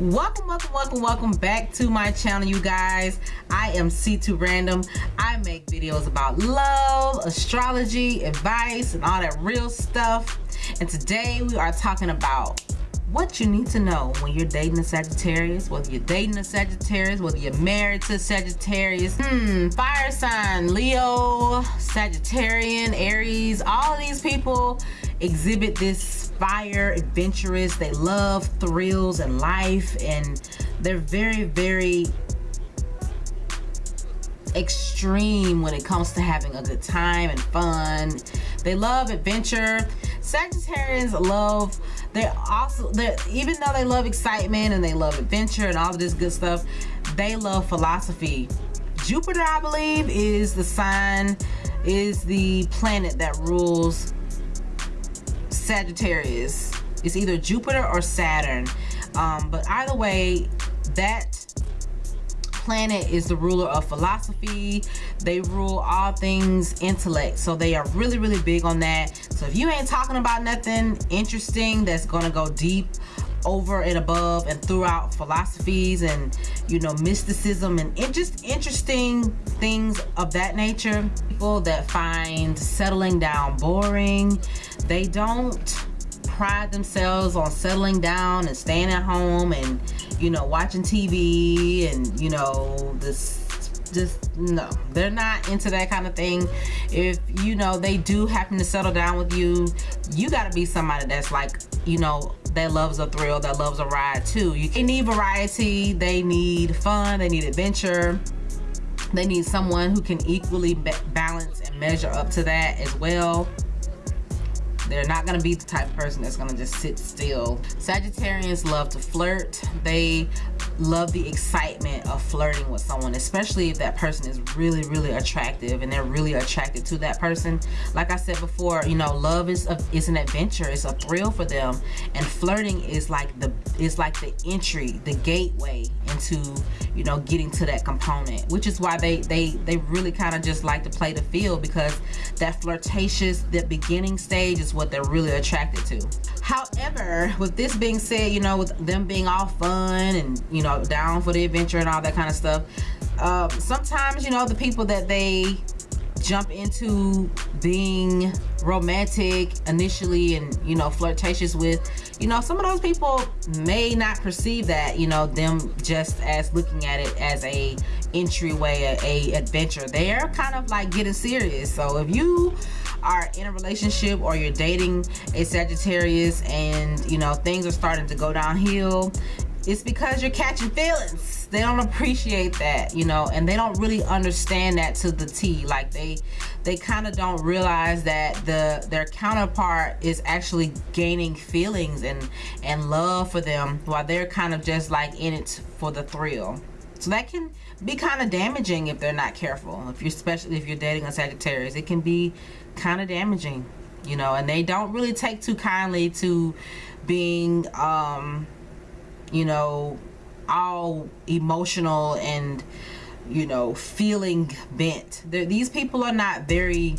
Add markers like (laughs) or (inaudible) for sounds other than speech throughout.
welcome welcome welcome welcome back to my channel you guys. I am c2 random. I make videos about love astrology advice and all that real stuff. And today we are talking about what you need to know when you're dating a Sagittarius, whether you're dating a Sagittarius, whether you're married to Sagittarius, hmm, fire sign, Leo, Sagittarian, Aries, all of these people exhibit this fire, adventurous, they love thrills and life, and they're very, very extreme when it comes to having a good time and fun. They love adventure. Sagittarians love, they're also, they're, even though they love excitement and they love adventure and all of this good stuff, they love philosophy. Jupiter, I believe, is the sign, is the planet that rules Sagittarius. It's either Jupiter or Saturn. Um, but either way, that planet is the ruler of philosophy. They rule all things intellect. So they are really really big on that. So if you ain't talking about nothing interesting that's gonna go deep over and above and throughout philosophies and you know mysticism and just interesting things of that nature people that find settling down boring they don't pride themselves on settling down and staying at home and you know watching TV and you know this just no. They're not into that kind of thing. If you know they do happen to settle down with you you got to be somebody that's like you know that loves a thrill that loves a ride too. You need variety. They need fun. They need adventure. They need someone who can equally balance and measure up to that as well they're not going to be the type of person that's going to just sit still. Sagittarians love to flirt. They love the excitement of flirting with someone, especially if that person is really, really attractive and they're really attracted to that person. Like I said before, you know, love is a, is an adventure. It's a thrill for them. And flirting is like the is like the entry, the gateway into, you know, getting to that component, which is why they they they really kind of just like to play the field because that flirtatious, the beginning stage is what they're really attracted to. However, with this being said, you know, with them being all fun and, you know, down for the adventure and all that kind of stuff, uh, sometimes, you know, the people that they jump into being romantic initially and you know flirtatious with you know some of those people may not perceive that you know them just as looking at it as a entryway a, a adventure. They're kind of like getting serious. So if you are in a relationship or you're dating a Sagittarius and you know things are starting to go downhill it's because you're catching feelings. They don't appreciate that you know and they don't really understand that to the T. Like they they kind of don't realize that the their counterpart is actually gaining feelings and and love for them while they're kind of just like in it for the thrill so that can be kind of damaging if they're not careful if you're especially if you're dating a Sagittarius. It can be kind of damaging you know and they don't really take too kindly to being um you know all emotional and you know feeling bent. They're, these people are not very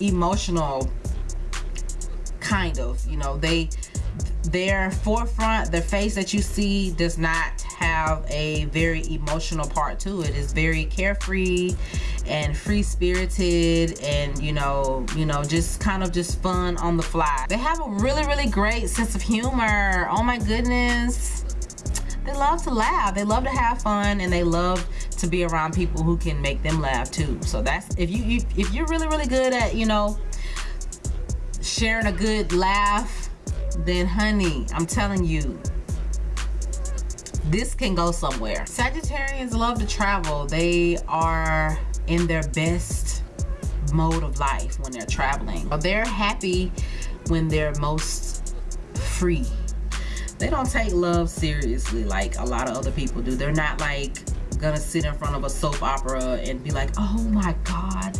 emotional kind of you know. They their forefront the face that you see does not have a very emotional part to it. It's very carefree and free-spirited and you know you know just kind of just fun on the fly. They have a really really great sense of humor. Oh my goodness. They love to laugh. They love to have fun and they love to be around people who can make them laugh too. So that's if you if you're really really good at you know sharing a good laugh then honey i'm telling you this can go somewhere. Sagittarians love to travel. They are in their best mode of life when they're traveling. They're happy when they're most free. They don't take love seriously like a lot of other people do. They're not like gonna sit in front of a soap opera and be like oh my god.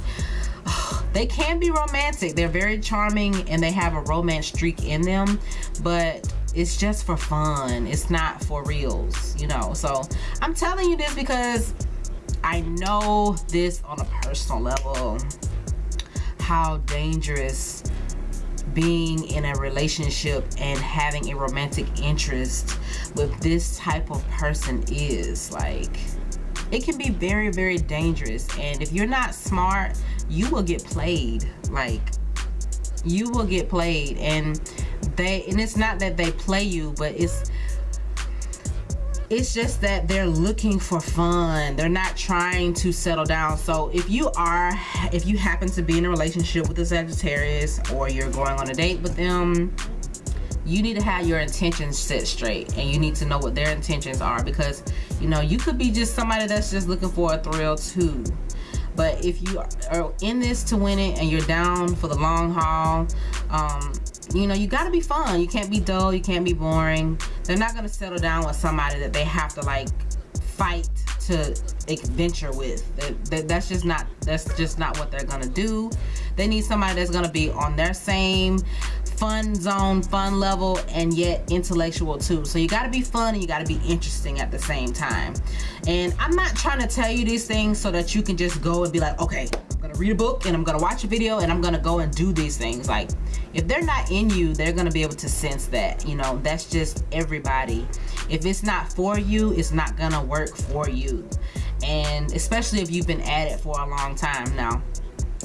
(sighs) They can be romantic. They're very charming and they have a romance streak in them but it's just for fun. It's not for reals you know? So i'm telling you this because i know this on a personal level how dangerous being in a relationship and having a romantic interest with this type of person is like it can be very very dangerous. And if you're not smart you will get played like you will get played. And they and it's not that they play you but it's it's just that they're looking for fun. They're not trying to settle down. So if you are if you happen to be in a relationship with a Sagittarius or you're going on a date with them you need to have your intentions set straight and you need to know what their intentions are because you know you could be just somebody that's just looking for a thrill too. But if you are in this to win it and you're down for the long haul um, you know you got to be fun. You can't be dull. You can't be boring. They're not going to settle down with somebody that they have to like fight to adventure with. That, that, that's just not that's just not what they're gonna do. They need somebody that's gonna be on their same fun zone fun level and yet intellectual too. So you got to be fun and you got to be interesting at the same time. And i'm not trying to tell you these things so that you can just go and be like okay gonna read a book and i'm gonna watch a video and i'm gonna go and do these things. Like if they're not in you they're gonna be able to sense that you know? That's just everybody. If it's not for you it's not gonna work for you. And especially if you've been at it for a long time. Now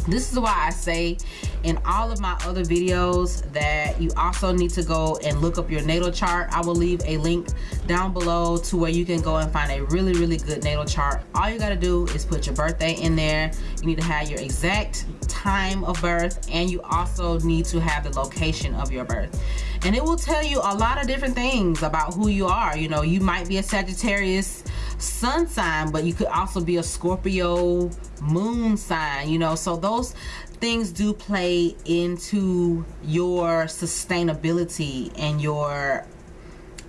this is why I say in all of my other videos that you also need to go and look up your natal chart. I will leave a link down below to where you can go and find a really, really good natal chart. All you got to do is put your birthday in there. You need to have your exact time of birth and you also need to have the location of your birth. And it will tell you a lot of different things about who you are. You know, you might be a Sagittarius sun sign but you could also be a Scorpio moon sign you know? So those things do play into your sustainability and your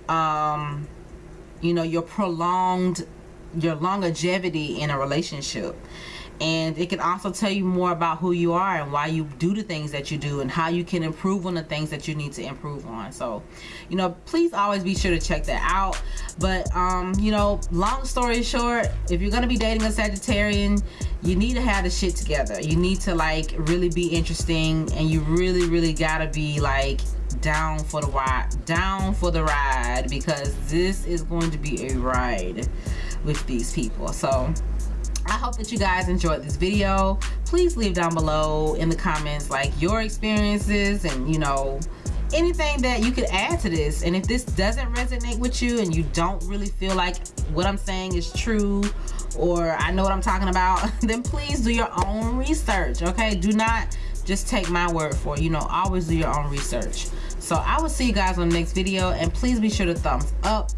um you know your prolonged your longevity in a relationship and it can also tell you more about who you are and why you do the things that you do and how you can improve on the things that you need to improve on. So you know please always be sure to check that out. But um you know long story short if you're gonna be dating a Sagittarian you need to have the shit together. You need to like really be interesting and you really really gotta be like down for the ride down for the ride because this is going to be a ride with these people. So hope that you guys enjoyed this video. Please leave down below in the comments like your experiences and you know anything that you could add to this. And if this doesn't resonate with you and you don't really feel like what I'm saying is true or I know what I'm talking about (laughs) then please do your own research okay? Do not just take my word for it. You know always do your own research. So I will see you guys on the next video and please be sure to thumbs up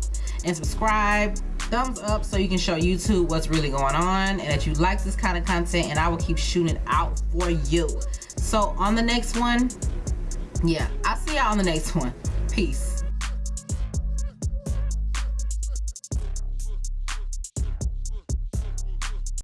and subscribe thumbs up so you can show YouTube what's really going on and that you like this kind of content and I will keep shooting out for you. So on the next one, yeah, I'll see y'all on the next one. Peace.